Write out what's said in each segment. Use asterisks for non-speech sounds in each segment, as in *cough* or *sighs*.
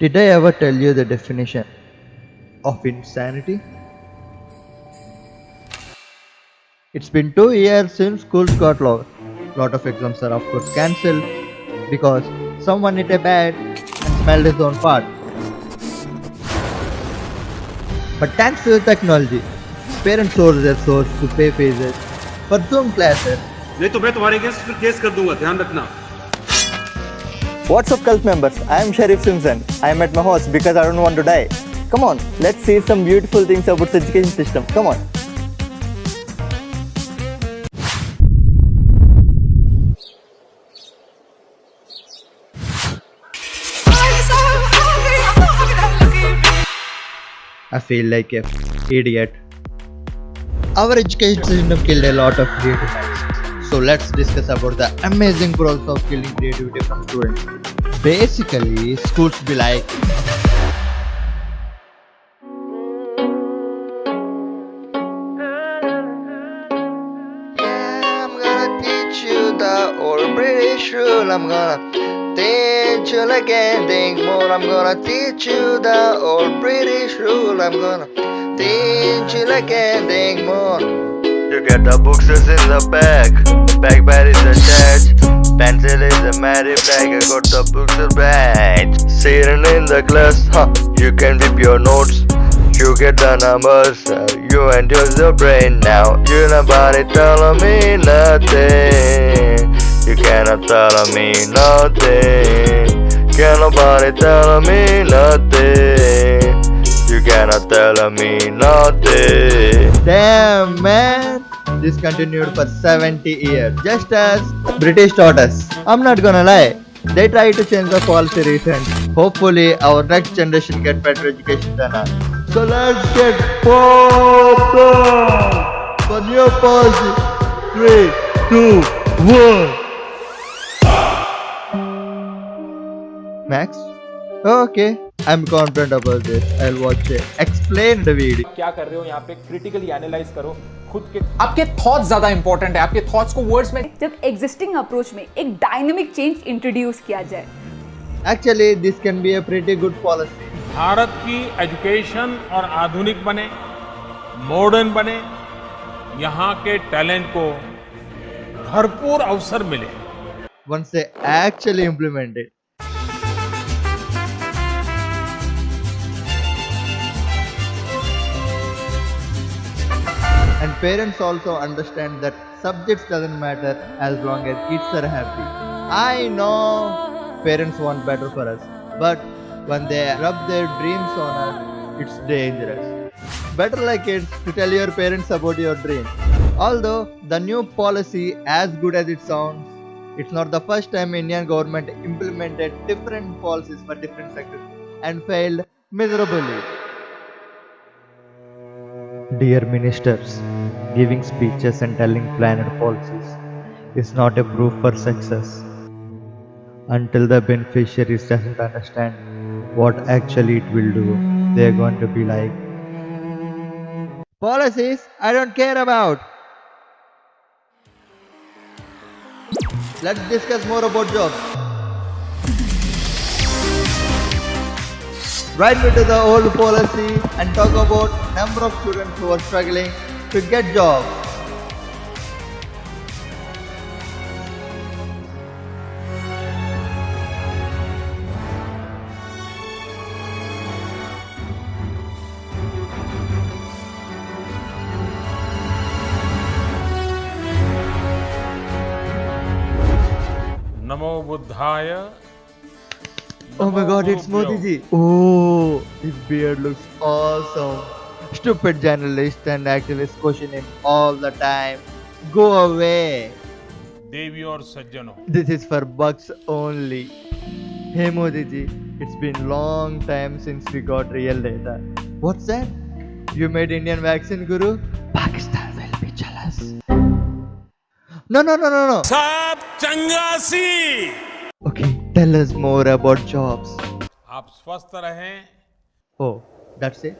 Did I ever tell you the definition of insanity? It's been two years since schools got locked. Lot of exams are of course cancelled because someone hit a bat and smelled his own fart. But thanks to the technology, parents source their source to pay fees for Zoom classes. नहीं तो मैं तुम्हारे against फिर case कर दूंगा ध्यान रखना What's up cult members? I am Sharif Simpson. I am at my house because I don't want to die. Come on, let's see some beautiful things about the education system. Come on. I feel like a idiot. Our education system killed a lot of creative minds. So let's discuss about the amazing process of killing creativity from students. Basically, schools be like Yeah, I'm gonna teach you the old British rule. I'm gonna teach you like anything more. I'm gonna teach you the old British rule. I'm gonna teach you like anything more. You get the books is in the bag. Backpad is attached. Pencil is a matted bag. I got the books in bag. Sitting in the class, huh? You can whip your notes. You get the numbers, uh, you enter the brain now. You nobody telling me nothing. You cannot tell me nothing. Can nobody tell me nothing. You cannot tell me nothing. Damn man. This continued for 70 years, just as British taught us. I'm not gonna lie. They try to change the policy recently. Hopefully, our next generation get better education than us. So let's get popped for new policy. Three, two, one. Max? Okay. I'm confident about this. I'll watch it. Explain the video. क्या कर रहे हो यहाँ पे critically analyse करो खुद के आपके थॉट्स ज़्यादा इंपॉर्टेंट है आपके थॉट्स को वर्ड्स में जब एग्जिस्टिंग अप्रोच में एक डायनेमिक चेंज इंट्रोड्यूस किया जाए Actually, this can be a pretty good policy. Bharat की एजुकेशन और आधुनिक बने मॉडर्न बने यहाँ के टैलेंट को भरपूर अवसर मिले once they actually implement it. Parents also understand that subjects doesn't matter as long as kids are happy. I know parents want better for us, but when they rub their dreams on us, it's dangerous. Better like kids to tell your parents about your dream. Although the new policy, as good as it sounds, it's not the first time Indian government implemented different policies for different sectors and failed miserably. Dear ministers, giving speeches and telling planned policies is not a proof for success. Until the beneficiaries doesn't understand what actually it will do, they are going to be like, policies I don't care about. Let's discuss more about jobs. right into the old policy and talk about number of students who are struggling to get jobs. Namo Buddhaya Oh my god, it's oh, Modiji. Oh, his beard looks awesome. Stupid journalists and activists question him all the time. Go away. Devi or Sajjano. This is for bucks only. Hey Modiji, it's been long time since we got real data. What's that? You made Indian vaccine guru? Pakistan will be jealous. No, no, no, no, no. Saab Changasi. tell us more about jobs. आप स्वस्थ रहें Oh, that's it?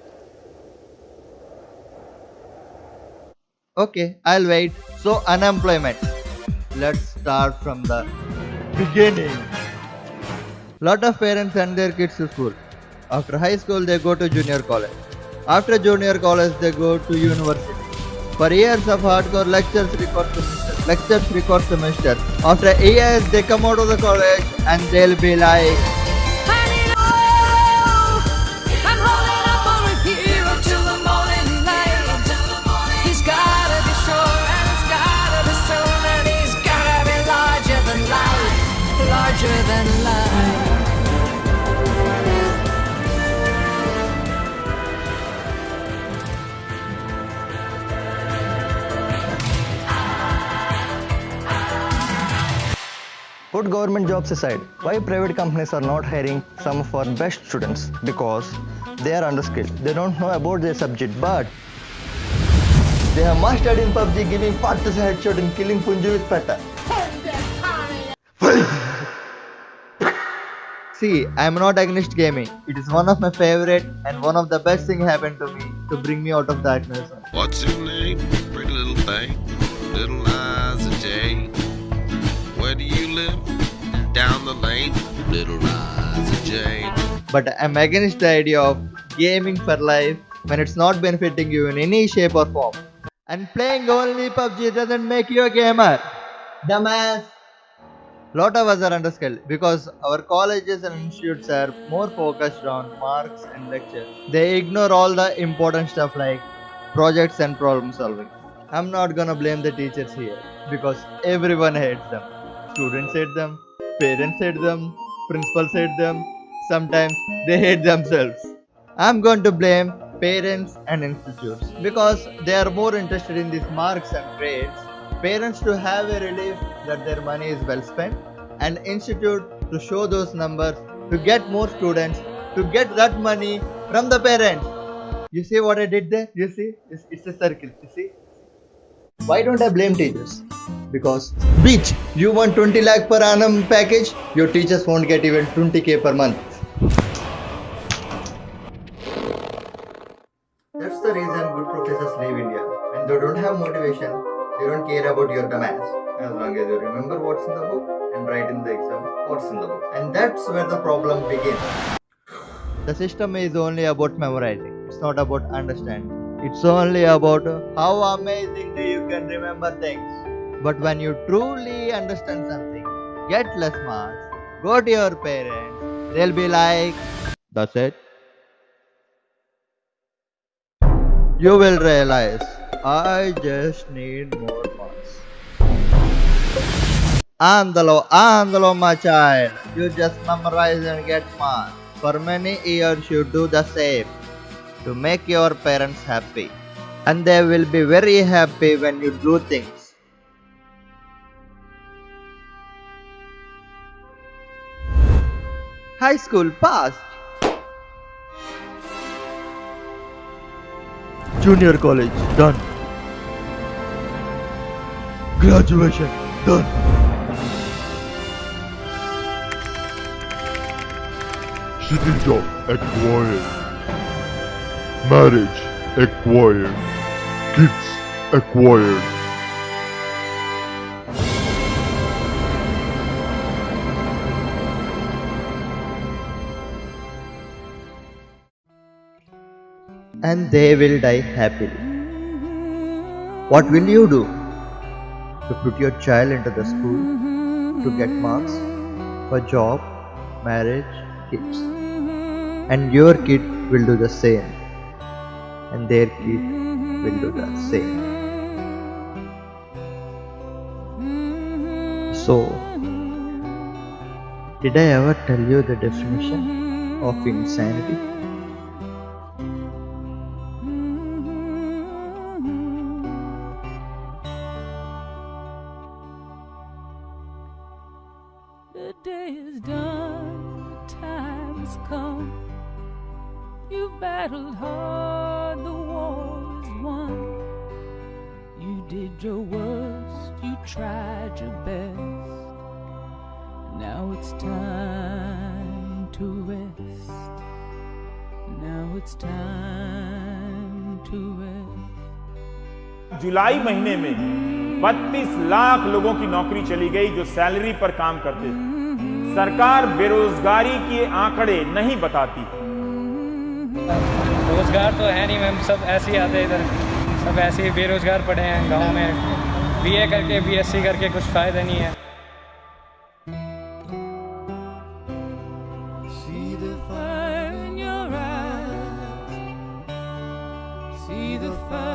Okay, I'll wait. So, unemployment. Let's start from the beginning. Lot of parents send their kids to school After high school, they go to junior college. After junior college, they go to university. For years of hardcore lectures record semester, lectures record semester. After years, they come out of the college and they'll be like, Put government jobs aside. Why private companies are not hiring some of our best students? Because they are underskilled. They don't know about their subject, but they are mastered in PUBG, giving to headshot and killing Punju with pata. *sighs* See, I am not against gaming. It is one of my favorite and one of the best thing happened to me to bring me out of darkness. What's your name? Pretty little thing. Little Jane. But I'm against the idea of gaming for life when it's not benefiting you in any shape or form. And playing only PUBG doesn't make you a gamer. Dumbass. Lot of us are underskilled because our colleges and institutes are more focused on marks and lectures. They ignore all the important stuff like projects and problem solving. I'm not gonna blame the teachers here because everyone hates them. Students hate them, parents hate them, principals hate them, sometimes they hate themselves. I'm going to blame parents and institutes because they are more interested in these marks and grades. Parents to have a relief that their money is well spent, and institute to show those numbers to get more students to get that money from the parents. You see what I did there? You see? It's, it's a circle. You see? Why don't I blame teachers? Because bitch, you want 20 lakh per annum package, your teachers won't get even 20k per month. That's the reason good professors leave India. When they don't have motivation, they don't care about your demands. As long as you remember what's in the book and write in the exam what's in the book. And that's where the problem begins. The system is only about memorizing. It's not about understanding. It's only about uh, how amazingly you can remember things. But when you truly understand something, get less marks, go to your parents, they'll be like, That's it. You will realize, I just need more marks. Andalo, andalo, my child. You just memorize and get marks. For many years, you do the same to make your parents happy. And they will be very happy when you do things. High school passed. Junior college done. Graduation done. City job acquired. Marriage acquired. Kids acquired. and they will die happily. What will you do? To put your child into the school to get marks for job, marriage, kids. And your kid will do the same. And their kid will do the same. So, did I ever tell you the definition of insanity? Did your worst, you tried your best. Now it's time to rest. Now it's time to rest. जुलाई महीने में 32 लाख लोगों की नौकरी चली गई जो salary पर काम करते थे सरकार बेरोजगारी के आंकड़े नहीं बताती रोज़गार तो है नहीं मैम सब ऐसे ही आते हैं इधर सब ऐसे ही बेरोजगार पड़े हैं, गाँव में बीए करके बीएससी करके कुछ फ़ायदा नहीं है। See the fire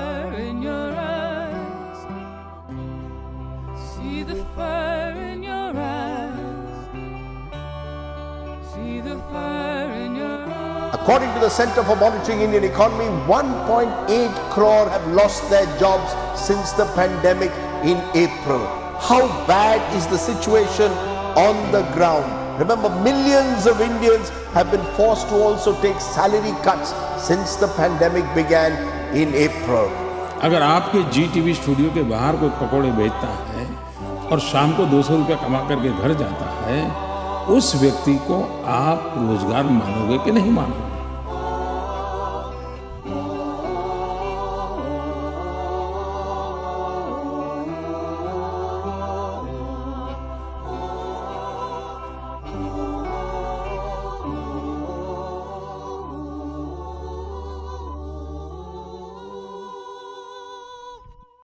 According to the Center for Monitoring Indian Economy, 1.8 crore have lost their jobs since the pandemic in April. How bad is the situation on the ground? Remember, millions of Indians have been forced to also take salary cuts since the pandemic began in April. अगर आपके जी TV studio के बाहर कोई पकौड़े बेचता है और शाम को दो सौ रुपया कमा करके घर जाता है उस व्यक्ति को आप रोज़गार मानोगे कि नहीं मानोगे